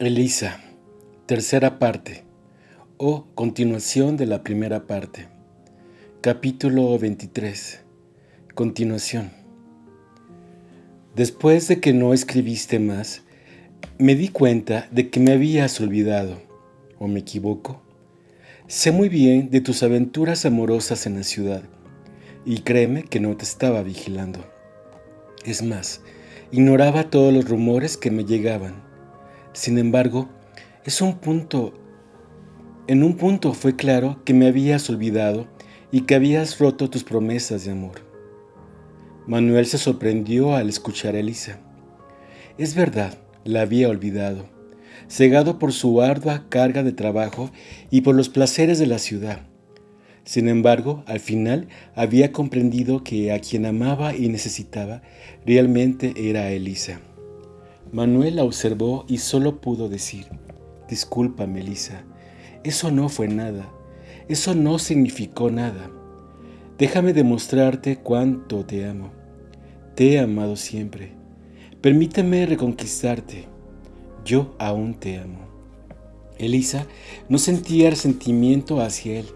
Elisa, tercera parte, o continuación de la primera parte. Capítulo 23. Continuación. Después de que no escribiste más, me di cuenta de que me habías olvidado, o me equivoco. Sé muy bien de tus aventuras amorosas en la ciudad, y créeme que no te estaba vigilando. Es más, ignoraba todos los rumores que me llegaban sin embargo, es un punto, en un punto fue claro que me habías olvidado y que habías roto tus promesas de amor. Manuel se sorprendió al escuchar a Elisa. Es verdad, la había olvidado, cegado por su ardua carga de trabajo y por los placeres de la ciudad. Sin embargo, al final había comprendido que a quien amaba y necesitaba realmente era Elisa. Manuel la observó y solo pudo decir, disculpa, Melissa, eso no fue nada, eso no significó nada. Déjame demostrarte cuánto te amo. Te he amado siempre. Permíteme reconquistarte. Yo aún te amo. Elisa no sentía resentimiento hacia él.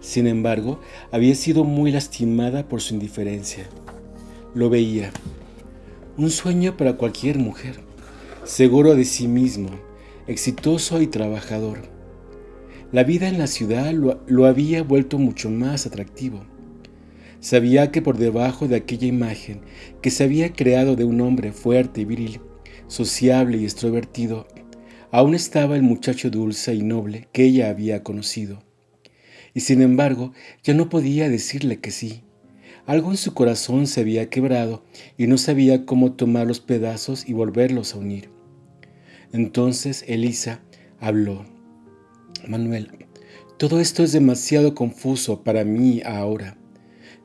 Sin embargo, había sido muy lastimada por su indiferencia. Lo veía. Un sueño para cualquier mujer seguro de sí mismo, exitoso y trabajador. La vida en la ciudad lo, había vuelto mucho más atractivo. Sabía que por debajo de aquella imagen que se había creado de un hombre fuerte y viril, sociable y extrovertido, aún estaba el muchacho dulce y noble que ella había conocido. Y sin embargo, ya no podía decirle que sí. Algo en su corazón se había quebrado y no sabía cómo tomar los pedazos y volverlos a unir. Entonces Elisa habló. Manuel, todo esto es demasiado confuso para mí ahora.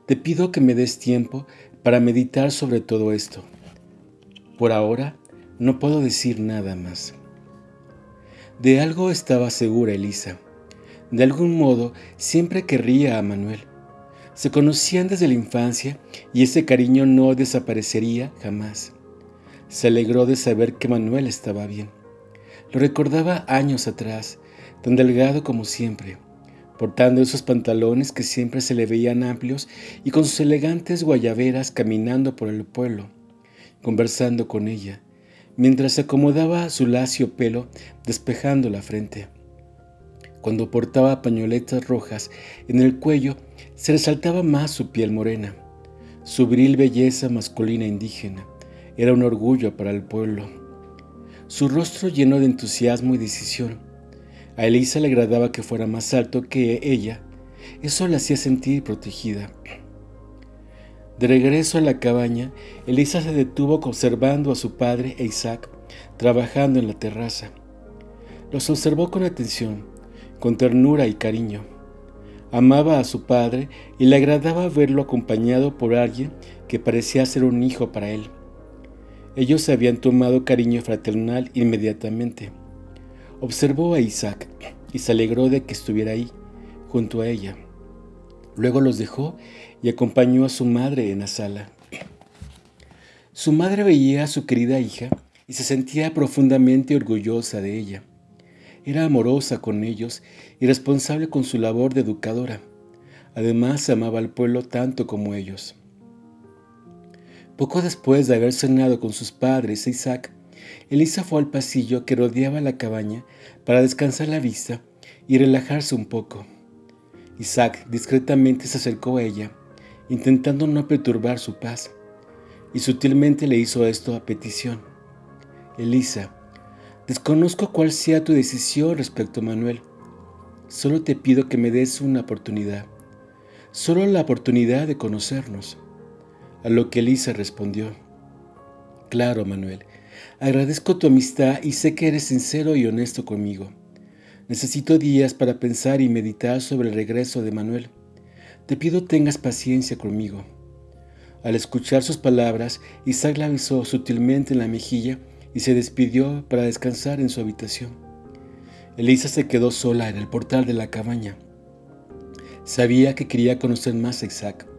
Te pido que me des tiempo para meditar sobre todo esto. Por ahora no puedo decir nada más. De algo estaba segura Elisa. De algún modo siempre querría a Manuel. Se conocían desde la infancia y ese cariño no desaparecería jamás. Se alegró de saber que Manuel estaba bien. Lo recordaba años atrás, tan delgado como siempre, portando esos pantalones que siempre se le veían amplios y con sus elegantes guayaberas caminando por el pueblo, conversando con ella, mientras se acomodaba su lacio pelo despejando la frente. Cuando portaba pañoletas rojas en el cuello, se resaltaba más su piel morena. Su viril belleza masculina indígena era un orgullo para el pueblo. Su rostro lleno de entusiasmo y decisión. A Elisa le agradaba que fuera más alto que ella. Eso la hacía sentir protegida. De regreso a la cabaña, Elisa se detuvo observando a su padre e Isaac trabajando en la terraza. Los observó con atención, con ternura y cariño. Amaba a su padre y le agradaba verlo acompañado por alguien que parecía ser un hijo para él. Ellos se habían tomado cariño fraternal inmediatamente. Observó a Isaac y se alegró de que estuviera ahí, junto a ella. Luego los dejó y acompañó a su madre en la sala. Su madre veía a su querida hija y se sentía profundamente orgullosa de ella. Era amorosa con ellos y responsable con su labor de educadora. Además, amaba al pueblo tanto como ellos. Poco después de haber cenado con sus padres e Isaac, Elisa fue al pasillo que rodeaba la cabaña para descansar la vista y relajarse un poco. Isaac discretamente se acercó a ella, intentando no perturbar su paz, y sutilmente le hizo esto a petición. Elisa, desconozco cuál sea tu decisión respecto a Manuel. Solo te pido que me des una oportunidad, solo la oportunidad de conocernos. A lo que Elisa respondió, Claro, Manuel, agradezco tu amistad y sé que eres sincero y honesto conmigo. Necesito días para pensar y meditar sobre el regreso de Manuel. Te pido tengas paciencia conmigo. Al escuchar sus palabras, Isaac la besó sutilmente en la mejilla y se despidió para descansar en su habitación. Elisa se quedó sola en el portal de la cabaña. Sabía que quería conocer más a Isaac.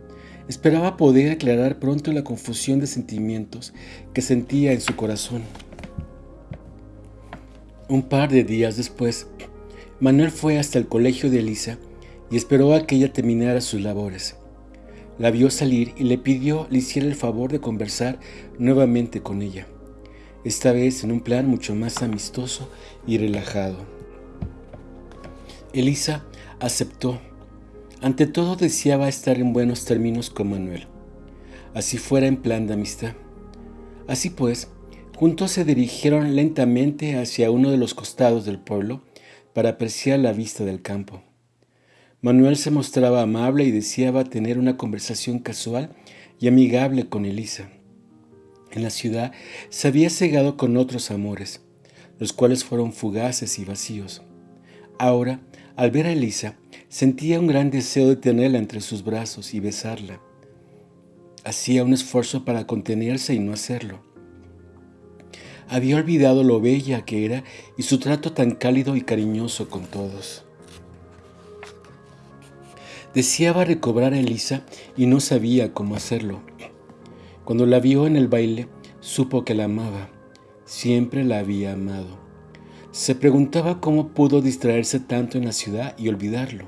Esperaba poder aclarar pronto la confusión de sentimientos que sentía en su corazón. Un par de días después, Manuel fue hasta el colegio de Elisa y esperó a que ella terminara sus labores. La vio salir y le pidió le hiciera el favor de conversar nuevamente con ella, esta vez en un plan mucho más amistoso y relajado. Elisa aceptó. Ante todo deseaba estar en buenos términos con Manuel, así fuera en plan de amistad. Así pues, juntos se dirigieron lentamente hacia uno de los costados del pueblo para apreciar la vista del campo. Manuel se mostraba amable y deseaba tener una conversación casual y amigable con Elisa. En la ciudad se había cegado con otros amores, los cuales fueron fugaces y vacíos. Ahora, al ver a Elisa, sentía un gran deseo de tenerla entre sus brazos y besarla. Hacía un esfuerzo para contenerse y no hacerlo. Había olvidado lo bella que era y su trato tan cálido y cariñoso con todos. Deseaba recobrar a Elisa y no sabía cómo hacerlo. Cuando la vio en el baile, supo que la amaba. Siempre la había amado. Se preguntaba cómo pudo distraerse tanto en la ciudad y olvidarlo.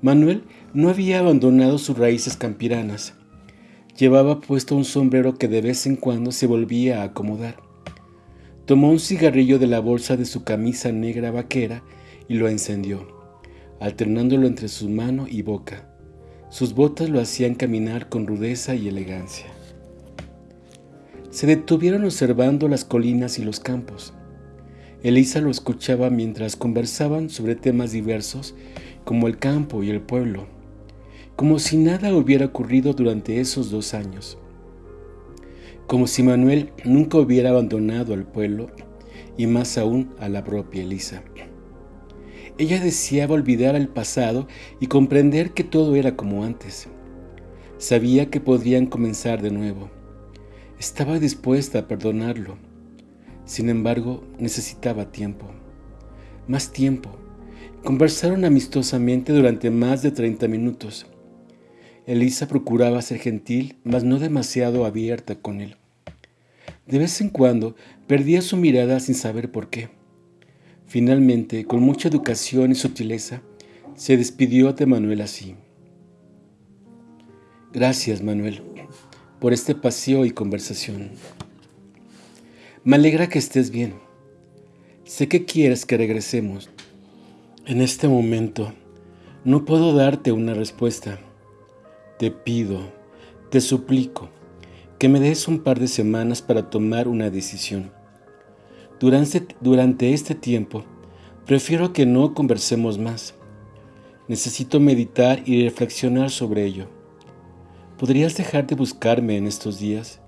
Manuel no había abandonado sus raíces campiranas. Llevaba puesto un sombrero que de vez en cuando se volvía a acomodar. Tomó un cigarrillo de la bolsa de su camisa negra vaquera y lo encendió alternándolo entre su mano y boca. Sus botas lo hacían caminar con rudeza y elegancia. Se detuvieron observando las colinas y los campos. Elisa lo escuchaba mientras conversaban sobre temas diversos como el campo y el pueblo, como si nada hubiera ocurrido durante esos dos años, como si Manuel nunca hubiera abandonado al pueblo y más aún a la propia Elisa. Ella deseaba olvidar el pasado y comprender que todo era como antes. Sabía que podrían comenzar de nuevo. Estaba dispuesta a perdonarlo. Sin embargo, necesitaba tiempo. Más tiempo. Conversaron amistosamente durante más de 30 minutos. Elisa procuraba ser gentil, mas no demasiado abierta con él. De vez en cuando perdía su mirada sin saber por qué. Finalmente, con mucha educación y sutileza, se despidió de Manuel así. Gracias, Manuel, por este paseo y conversación. Me alegra que estés bien. Sé que quieres que regresemos. En este momento, no puedo darte una respuesta. Te pido, te suplico, que me des un par de semanas para tomar una decisión. Durante, durante este tiempo, prefiero que no conversemos más. Necesito meditar y reflexionar sobre ello. ¿Podrías dejar de buscarme en estos días?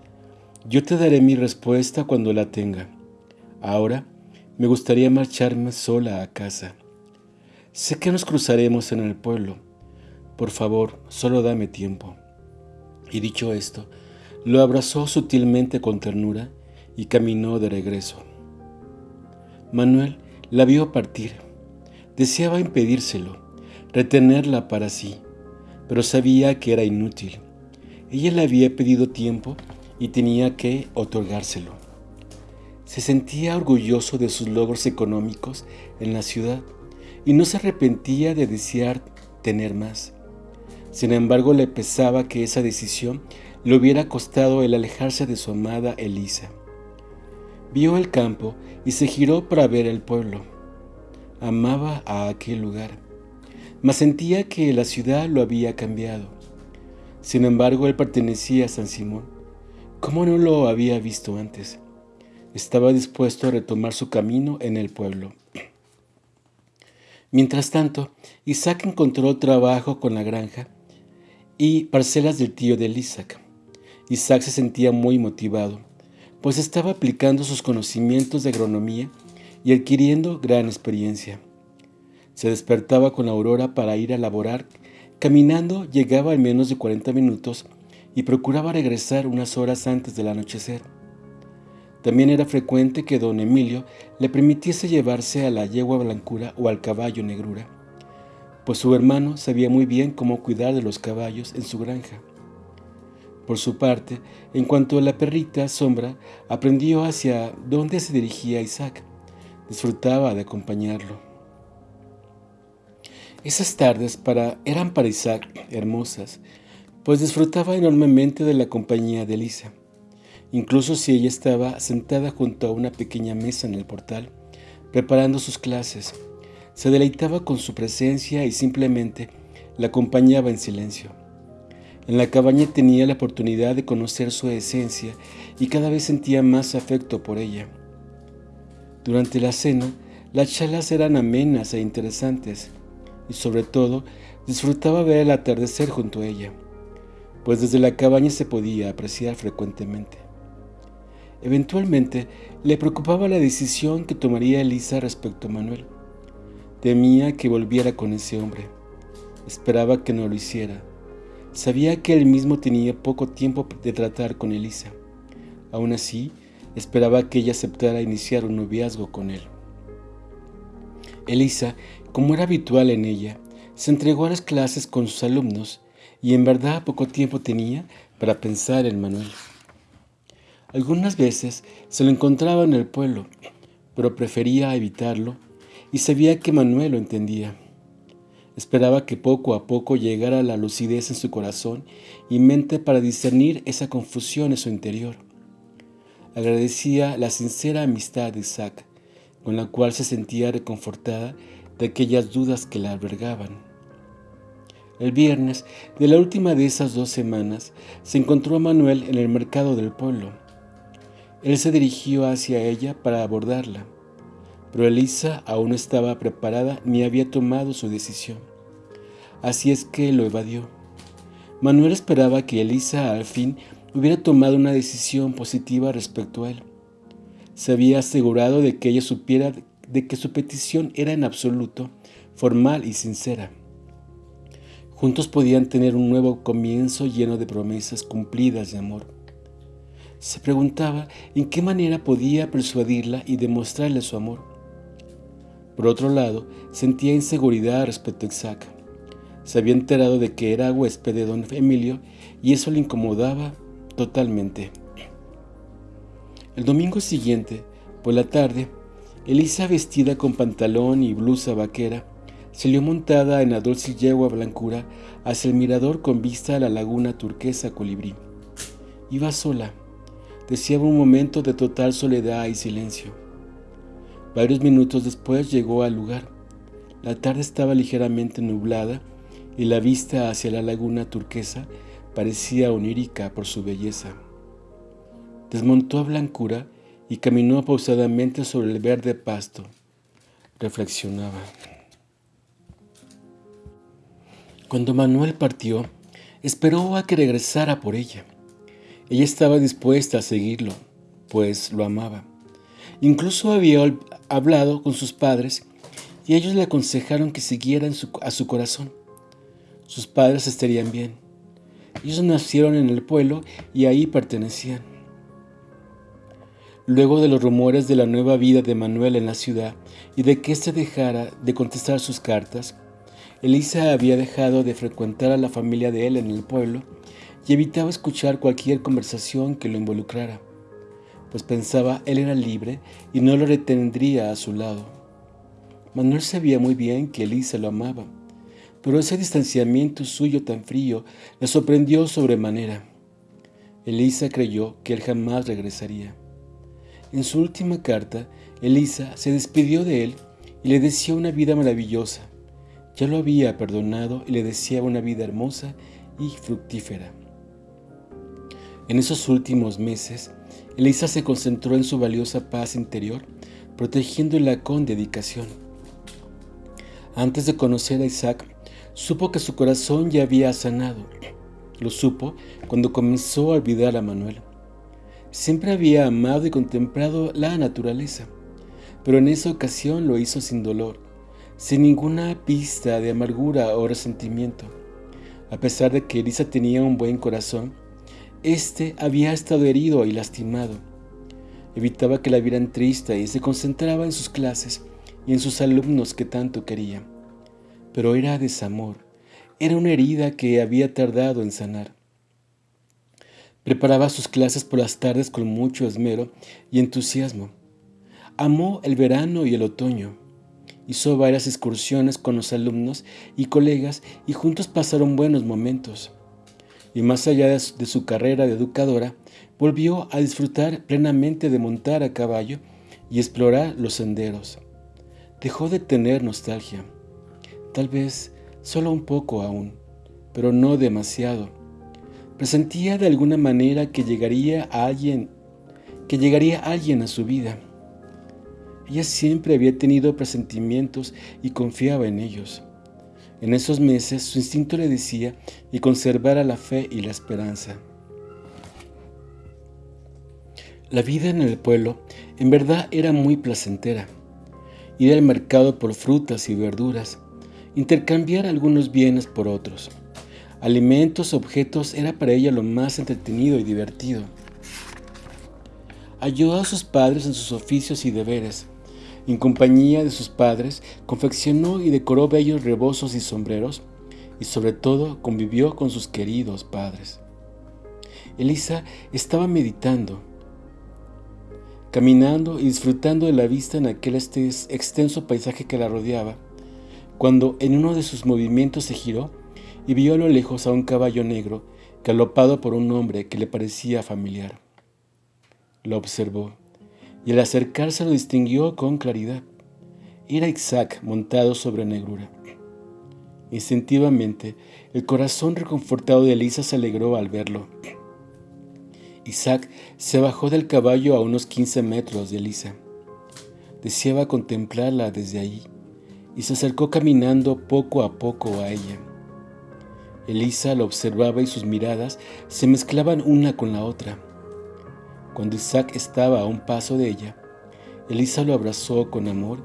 Yo te daré mi respuesta cuando la tenga. Ahora me gustaría marcharme sola a casa. Sé que nos cruzaremos en el pueblo. Por favor, solo dame tiempo. Y dicho esto, lo abrazó sutilmente con ternura y caminó de regreso. Manuel la vio partir. Deseaba impedírselo, retenerla para sí, pero sabía que era inútil. Ella le había pedido tiempo y tenía que otorgárselo. Se sentía orgulloso de sus logros económicos en la ciudad y no se arrepentía de desear tener más. Sin embargo, le pesaba que esa decisión le hubiera costado el alejarse de su amada Elisa. Vio el campo y se giró para ver el pueblo. Amaba a aquel lugar, mas sentía que la ciudad lo había cambiado. Sin embargo, él pertenecía a San Simón. ¿Cómo no lo había visto antes? Estaba dispuesto a retomar su camino en el pueblo. Mientras tanto, Isaac encontró trabajo con la granja y parcelas del tío de Isaac. Isaac se sentía muy motivado pues estaba aplicando sus conocimientos de agronomía y adquiriendo gran experiencia. Se despertaba con la aurora para ir a laborar, caminando llegaba al menos de 40 minutos y procuraba regresar unas horas antes del anochecer. También era frecuente que don Emilio le permitiese llevarse a la yegua blancura o al caballo negrura, pues su hermano sabía muy bien cómo cuidar de los caballos en su granja. Por su parte, en cuanto a la perrita Sombra, aprendió hacia dónde se dirigía Isaac, disfrutaba de acompañarlo. Esas tardes para, eran para Isaac hermosas, pues disfrutaba enormemente de la compañía de Elisa. Incluso si ella estaba sentada junto a una pequeña mesa en el portal, preparando sus clases, se deleitaba con su presencia y simplemente la acompañaba en silencio. En la cabaña tenía la oportunidad de conocer su esencia y cada vez sentía más afecto por ella. Durante la cena, las charlas eran amenas e interesantes, y sobre todo disfrutaba ver el atardecer junto a ella, pues desde la cabaña se podía apreciar frecuentemente. Eventualmente le preocupaba la decisión que tomaría Elisa respecto a Manuel. Temía que volviera con ese hombre. Esperaba que no lo hiciera. Sabía que él mismo tenía poco tiempo de tratar con Elisa. Aún así, esperaba que ella aceptara iniciar un noviazgo con él. Elisa como era habitual en ella, se entregó a las clases con sus alumnos y en verdad poco tiempo tenía para pensar en Manuel. Algunas veces se lo encontraba en el pueblo, pero prefería evitarlo y sabía que Manuel lo entendía. Esperaba que poco a poco llegara la lucidez en su corazón y mente para discernir esa confusión en su interior. Agradecía la sincera amistad de Isaac, con la cual se sentía reconfortada de aquellas dudas que la albergaban. El viernes de la última de esas dos semanas se encontró a Manuel en el mercado del pueblo. Él se dirigió hacia ella para abordarla, pero Elisa aún no estaba preparada ni había tomado su decisión. Así es que lo evadió. Manuel esperaba que Elisa al fin hubiera tomado una decisión positiva respecto a él. Se había asegurado de que ella supiera de que su petición era en absoluto formal y sincera. Juntos podían tener un nuevo comienzo lleno de promesas cumplidas de amor. Se preguntaba en qué manera podía persuadirla y demostrarle su amor. Por otro lado, sentía inseguridad respecto a Isaac. Se había enterado de que era huésped de don Emilio y eso le incomodaba totalmente. El domingo siguiente, por la tarde, Elisa, vestida con pantalón y blusa vaquera, salió montada en la dulce yegua blancura hacia el mirador con vista a la laguna turquesa colibrí. Iba sola, deseaba un momento de total soledad y silencio. Varios minutos después llegó al lugar. La tarde estaba ligeramente nublada y la vista hacia la laguna turquesa parecía onírica por su belleza. Desmontó a Blancura y caminó pausadamente sobre el verde pasto. Reflexionaba. Cuando Manuel partió, esperó a que regresara por ella. Ella estaba dispuesta a seguirlo, pues lo amaba. Incluso había hablado con sus padres y ellos le aconsejaron que siguiera a su corazón. Sus padres estarían bien. Ellos nacieron en el pueblo y ahí pertenecían. Luego de los rumores de la nueva vida de Manuel en la ciudad y de que éste dejara de contestar sus cartas, Elisa había dejado de frecuentar a la familia de él en el pueblo y evitaba escuchar cualquier conversación que lo involucrara, pues pensaba él era libre y no lo retendría a su lado. Manuel sabía muy bien que Elisa lo amaba, pero ese distanciamiento suyo tan frío le sorprendió sobremanera. Elisa creyó que él jamás regresaría. En su última carta, Elisa se despidió de él y le deseó una vida maravillosa. Ya lo había perdonado y le deseaba una vida hermosa y fructífera. En esos últimos meses, Elisa se concentró en su valiosa paz interior, protegiéndola con dedicación. Antes de conocer a Isaac, supo que su corazón ya había sanado. Lo supo cuando comenzó a olvidar a Manuel. Siempre había amado y contemplado la naturaleza, pero en esa ocasión lo hizo sin dolor, sin ninguna pista de amargura o resentimiento. A pesar de que Elisa tenía un buen corazón, éste había estado herido y lastimado. Evitaba que la vieran triste y se concentraba en sus clases y en sus alumnos que tanto quería. Pero era desamor, era una herida que había tardado en sanar. Preparaba sus clases por las tardes con mucho esmero y entusiasmo. Amó el verano y el otoño. Hizo varias excursiones con los alumnos y colegas y juntos pasaron buenos momentos. Y más allá de su carrera de educadora, volvió a disfrutar plenamente de montar a caballo y explorar los senderos. Dejó de tener nostalgia, tal vez solo un poco aún, pero no demasiado. Presentía de alguna manera que llegaría a alguien, que llegaría alguien a su vida. Ella siempre había tenido presentimientos y confiaba en ellos. En esos meses su instinto le decía y conservara la fe y la esperanza. La vida en el pueblo en verdad era muy placentera. Ir al mercado por frutas y verduras, intercambiar algunos bienes por otros. Alimentos, objetos, era para ella lo más entretenido y divertido. Ayudó a sus padres en sus oficios y deberes. En compañía de sus padres, confeccionó y decoró bellos rebozos y sombreros, y sobre todo convivió con sus queridos padres. Elisa estaba meditando, caminando y disfrutando de la vista en aquel este extenso paisaje que la rodeaba, cuando en uno de sus movimientos se giró y vio a lo lejos a un caballo negro galopado por un hombre que le parecía familiar. Lo observó y al acercarse lo distinguió con claridad. Era Isaac montado sobre negrura. Instintivamente, el corazón reconfortado de Elisa se alegró al verlo. Isaac se bajó del caballo a unos 15 metros de Elisa. Deseaba contemplarla desde ahí y se acercó caminando poco a poco a ella. Elisa lo observaba y sus miradas se mezclaban una con la otra. Cuando Isaac estaba a un paso de ella, Elisa lo abrazó con amor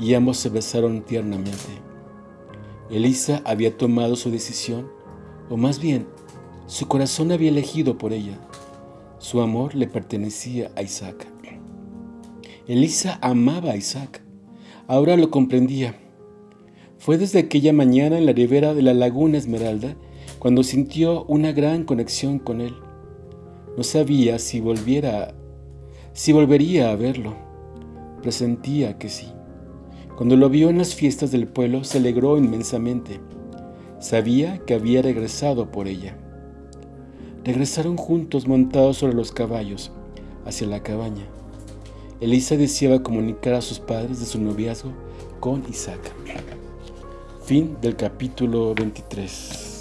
y ambos se besaron tiernamente. Elisa había tomado su decisión, o más bien, su corazón había elegido por ella. Su amor le pertenecía a Isaac. Elisa amaba a Isaac. Ahora lo comprendía. Fue desde aquella mañana en la ribera de la laguna Esmeralda cuando sintió una gran conexión con él. No sabía si volviera, si volvería a verlo. Presentía que sí. Cuando lo vio en las fiestas del pueblo se alegró inmensamente. Sabía que había regresado por ella. Regresaron juntos montados sobre los caballos hacia la cabaña. Elisa deseaba comunicar a sus padres de su noviazgo con Isaac. Fin del capítulo 23.